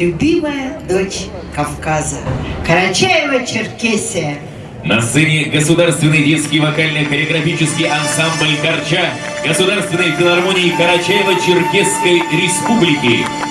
любимая дочь Кавказа, Карачаева-Черкесия. На сцене Государственный детский вокально-хореографический ансамбль «Корча» Государственной филармонии Карачаева-Черкесской Республики.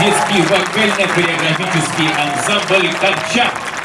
Детский вокально-хореографический ансамбль «Камчат».